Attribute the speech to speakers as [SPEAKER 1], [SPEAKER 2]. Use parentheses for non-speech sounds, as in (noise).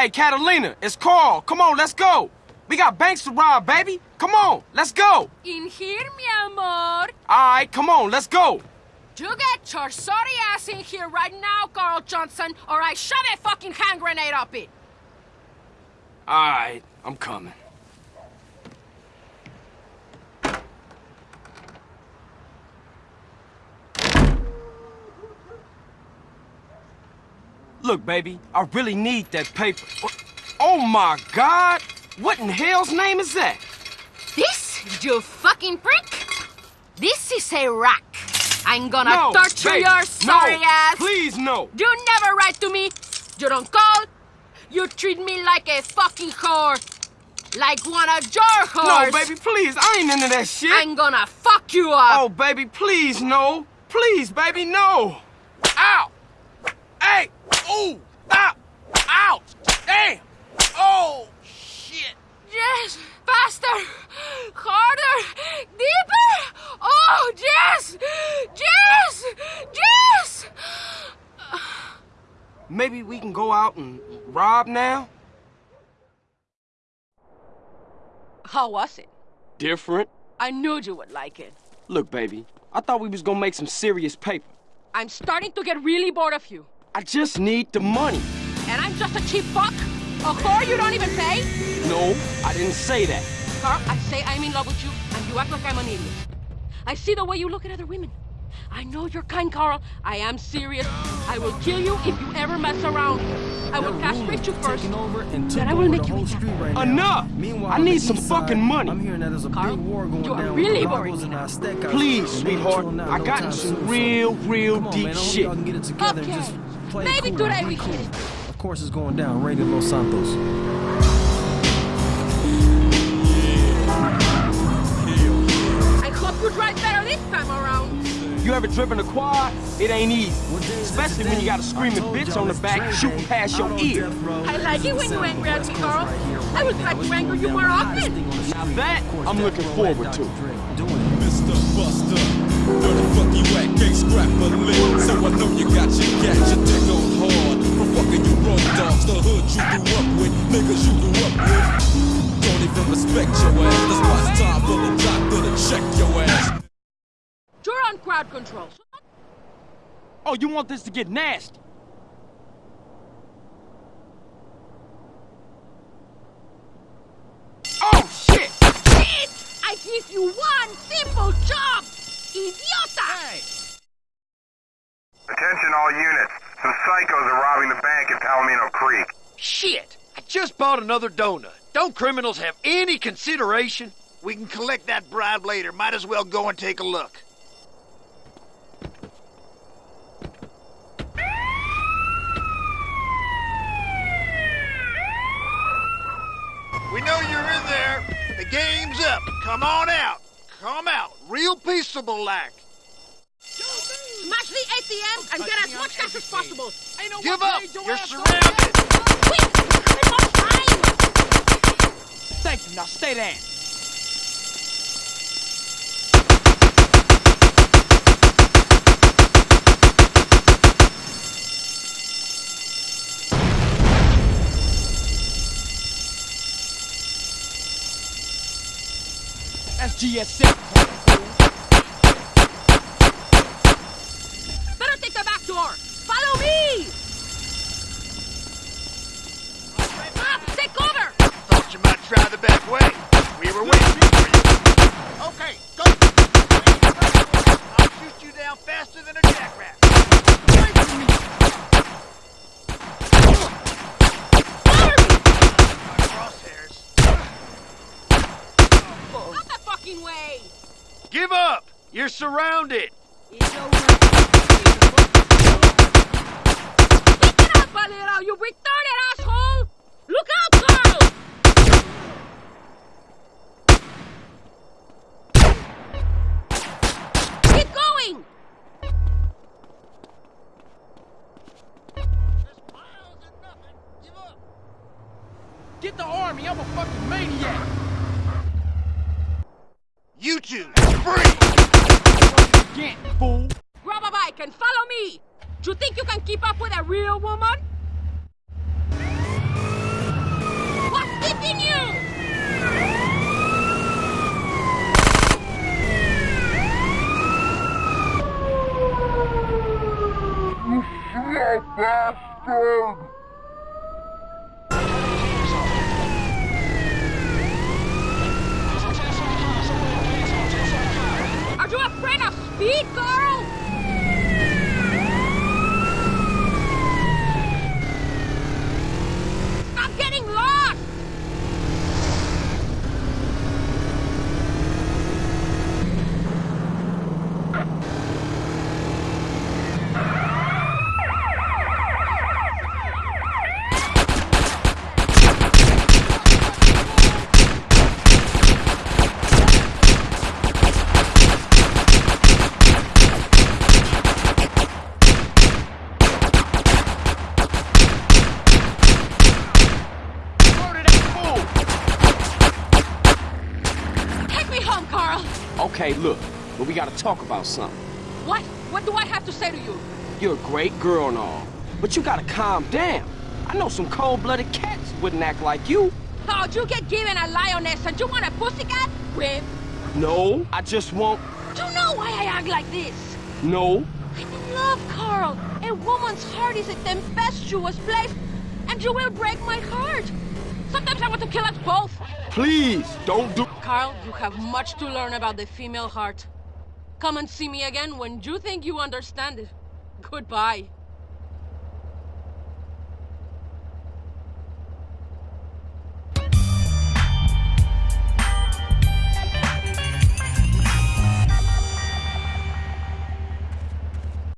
[SPEAKER 1] Hey, Catalina, it's Carl. Come on, let's go. We got banks to rob, baby. Come on, let's go.
[SPEAKER 2] In here, mi amor.
[SPEAKER 1] All right, come on, let's go.
[SPEAKER 2] You get your sorry ass in here right now, Carl Johnson, or I shove a fucking hand grenade up it.
[SPEAKER 1] All right, I'm coming. Look, baby, I really need that paper. Oh my God! What in hell's name is that?
[SPEAKER 2] This, you fucking prick? This is a rack. I'm gonna
[SPEAKER 1] no,
[SPEAKER 2] torture
[SPEAKER 1] baby,
[SPEAKER 2] your sorry
[SPEAKER 1] no,
[SPEAKER 2] ass.
[SPEAKER 1] Please, no.
[SPEAKER 2] You never write to me. You don't call. You treat me like a fucking whore. Like one of your whores.
[SPEAKER 1] No, baby, please. I ain't into that shit.
[SPEAKER 2] I'm gonna fuck you up.
[SPEAKER 1] Oh, baby, please, no. Please, baby, no. Ah, ow! Hey! Ooh! Ow! Ouch! Damn! Oh, shit!
[SPEAKER 2] Yes! Faster! Harder! Deeper! Oh, Jess! Jess! Yes!
[SPEAKER 1] Maybe we can go out and rob now?
[SPEAKER 2] How was it?
[SPEAKER 1] Different.
[SPEAKER 2] I knew you would like it.
[SPEAKER 1] Look, baby, I thought we was gonna make some serious paper.
[SPEAKER 2] I'm starting to get really bored of you.
[SPEAKER 1] I just need the money.
[SPEAKER 2] And I'm just a cheap fuck? A whore you don't even pay?
[SPEAKER 1] No, I didn't say that.
[SPEAKER 2] Carl, I say I'm in love with you, and you act like I'm an idiot. I see the way you look at other women. I know you're kind, Carl. I am serious. I will kill you if you ever mess around. I will castrate you first. Then I will make you eat
[SPEAKER 3] right
[SPEAKER 1] Enough! I need some fucking money.
[SPEAKER 3] I'm hearing that there's a
[SPEAKER 2] Carl,
[SPEAKER 3] big war going
[SPEAKER 2] you are
[SPEAKER 3] down
[SPEAKER 2] really
[SPEAKER 3] with
[SPEAKER 2] boring
[SPEAKER 3] Bravos
[SPEAKER 2] me
[SPEAKER 3] and
[SPEAKER 1] Please, sweetheart, I got some real, real deep
[SPEAKER 3] man, I hope
[SPEAKER 1] shit.
[SPEAKER 3] y'all get it together
[SPEAKER 2] Okay.
[SPEAKER 3] Just play it
[SPEAKER 2] Maybe
[SPEAKER 3] cool,
[SPEAKER 2] today we
[SPEAKER 3] cool.
[SPEAKER 2] can.
[SPEAKER 3] Of course it's going down. Radio Los Santos.
[SPEAKER 2] I hope you drive better this time around.
[SPEAKER 1] You ever driven a quad? It ain't easy.
[SPEAKER 3] What day is it
[SPEAKER 1] Especially when you got a screaming bitch on the back
[SPEAKER 3] Dre
[SPEAKER 1] shooting
[SPEAKER 3] Day.
[SPEAKER 1] past your ear.
[SPEAKER 3] death.
[SPEAKER 2] I like it when you
[SPEAKER 3] Sound
[SPEAKER 2] angry at
[SPEAKER 3] West
[SPEAKER 2] me, Carl. I would
[SPEAKER 3] right
[SPEAKER 2] try
[SPEAKER 3] now.
[SPEAKER 2] to anger you
[SPEAKER 3] down
[SPEAKER 2] more
[SPEAKER 3] the
[SPEAKER 2] often.
[SPEAKER 3] thing on the
[SPEAKER 1] Now that I'm looking forward to.
[SPEAKER 3] Dr. Dre doing it.
[SPEAKER 4] Mr. Buster. Where the fuck you at? Can't scrap a lick. So I know you got your gat, your dick on hard. From fucking you road dogs, the hood you grew up with, niggas you grew up with. Don't even respect your ass. That's why it's time for the doctor to check your ass.
[SPEAKER 2] You're on crowd control.
[SPEAKER 1] Oh, you want this to get nasty? Oh, shit!
[SPEAKER 2] Shit! I give you one simple job! Idiota!
[SPEAKER 5] Attention all units. Some psychos are robbing the bank in Palomino Creek.
[SPEAKER 6] Shit! I just bought another donut. Don't criminals have any consideration?
[SPEAKER 7] We can collect that bribe later. Might as well go and take a look. We know you're in there. The game's up. Come on out. Come out. Real peaceable like.
[SPEAKER 2] Smash the ATM and get as much cash as possible.
[SPEAKER 7] Give up. You're surrounded.
[SPEAKER 2] Quick! There's no time!
[SPEAKER 1] Thank you, now stay down. SGS 6.
[SPEAKER 2] Fucking way!
[SPEAKER 6] Give up! You're surrounded!
[SPEAKER 2] It's over. Pick it up a little, you retarded asshole! Look out, Carl! Keep going! Give up!
[SPEAKER 1] Get the army, I'm a fucking maniac.
[SPEAKER 7] You two, free!
[SPEAKER 1] Get, fool.
[SPEAKER 2] Grab a bike and follow me! You think you can keep up with a real woman? begging you! Are you afraid of speed, Carl? Stop getting lost!
[SPEAKER 1] Murder that fool!
[SPEAKER 2] Take me home, Carl! (sighs)
[SPEAKER 1] Okay, look, but we gotta talk about something.
[SPEAKER 2] What? What do I have to say to you?
[SPEAKER 1] You're a great girl and all, but you gotta calm down. I know some cold-blooded cats wouldn't act like you.
[SPEAKER 2] Oh, you get given a lioness and you want a pussycat? Whip.
[SPEAKER 1] No, I just want...
[SPEAKER 2] Do you know why I act like this?
[SPEAKER 1] No.
[SPEAKER 2] I'm in love, Carl. A woman's heart is a tempestuous place, and you will break my heart. Sometimes I want to kill us both.
[SPEAKER 1] Please, don't do...
[SPEAKER 2] Carl, you have much to learn about the female heart. Come and see me again when you think you understand it. Goodbye.